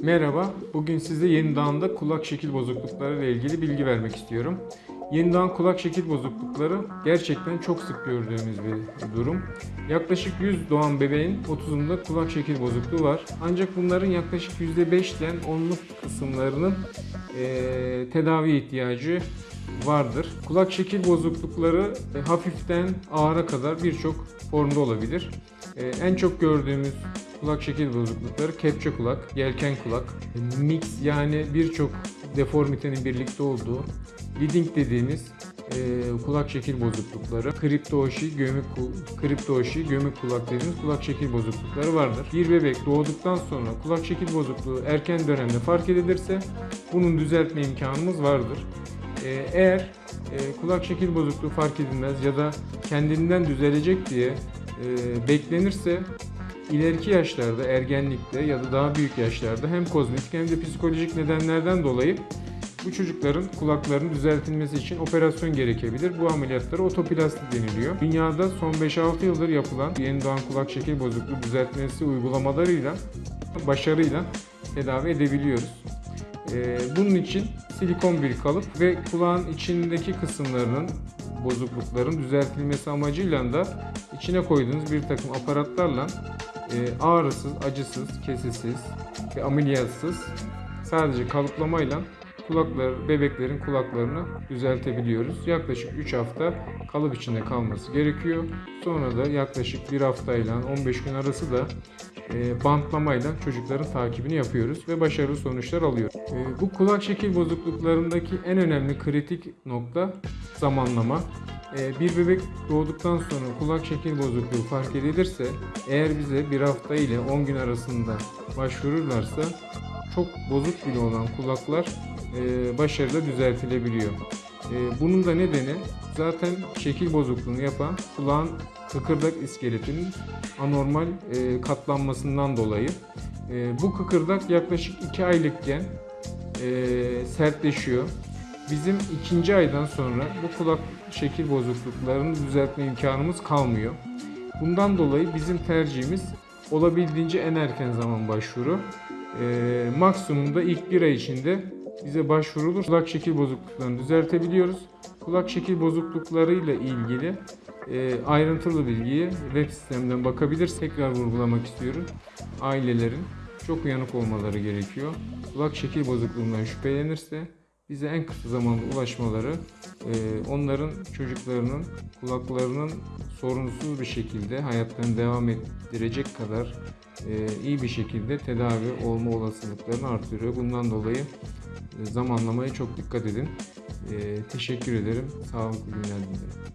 Merhaba, bugün size yeni dağında kulak şekil bozuklukları ile ilgili bilgi vermek istiyorum. Yeni dağın kulak şekil bozuklukları gerçekten çok sık gördüğümüz bir durum. Yaklaşık 100 doğan bebeğin 30'unda kulak şekil bozukluğu var. Ancak bunların yaklaşık %5'ten 10'luk kısımlarının eee, tedavi ihtiyacı vardır. Kulak şekil bozuklukları e, hafiften ağıra kadar birçok formda olabilir. E, en çok gördüğümüz kulak şekil bozuklukları kepçe kulak, yelken kulak, e, mix yani birçok deformitenin birlikte olduğu leading dediğimiz e, kulak şekil bozuklukları, kriptoşi, gömük kriptoşi, gömük kulak dediğimiz kulak şekil bozuklukları vardır. Bir bebek doğduktan sonra kulak şekil bozukluğu erken dönemde fark edilirse bunun düzeltme imkanımız vardır. Ee, Eğer e, kulak şekil bozukluğu fark edilmez ya da kendinden düzelecek diye e, beklenirse ileriki yaşlarda, ergenlikte ya da daha büyük yaşlarda hem kozmetik hem de psikolojik nedenlerden dolayı bu çocukların kulaklarının düzeltilmesi için operasyon gerekebilir. Bu ameliyatlara otoplasti deniliyor. Dünyada son 5-6 yıldır yapılan yeni doğan kulak şekil bozukluğu düzeltmesi uygulamalarıyla başarıyla tedavi edebiliyoruz. Ee, bunun için silikon bir kalıp ve kulağın içindeki kısımlarının bozuklukların düzeltilmesi amacıyla da içine koyduğunuz bir takım aparatlarla e, ağrısız, acısız, kesesiz ve ameliyatsız sadece kalıplamayla kulaklar, bebeklerin kulaklarını düzeltebiliyoruz. Yaklaşık 3 hafta kalıp içinde kalması gerekiyor. Sonra da yaklaşık 1 haftayla 15 gün arası da e, bantlamayla çocukların takibini yapıyoruz ve başarılı sonuçlar alıyoruz. E, bu kulak şekil bozukluklarındaki en önemli kritik nokta zamanlama. E, bir bebek doğduktan sonra kulak şekil bozukluğu fark edilirse eğer bize bir hafta ile 10 gün arasında başvururlarsa çok bozuk bile olan kulaklar e, başarıyla düzeltilebiliyor. E, bunun da nedeni zaten şekil bozukluğunu yapan kulağın kıkırdak iskeletinin anormal e, katlanmasından dolayı. E, bu kıkırdak yaklaşık 2 aylıkken e, sertleşiyor. Bizim ikinci aydan sonra bu kulak şekil bozukluklarını düzeltme imkanımız kalmıyor. Bundan dolayı bizim tercihimiz olabildiğince en erken zaman başvuru. E, maksimumda ilk bir ay içinde bize başvurulur. Kulak şekil bozukluklarını düzeltebiliyoruz. Kulak şekil bozukluklarıyla ilgili e, ayrıntılı bilgiyi web sisteminden bakabilir. Tekrar vurgulamak istiyorum. Ailelerin çok uyanık olmaları gerekiyor. Kulak şekil bozukluğundan şüphelenirse bize en kısa zamanda ulaşmaları e, onların çocuklarının kulaklarının sorunsuz bir şekilde hayatlarını devam ettirecek kadar iyi bir şekilde tedavi olma olasılıklarını artırıyor. Bundan dolayı e, zamanlamaya çok dikkat edin. E, teşekkür ederim. Sağlıklı günler dilerim.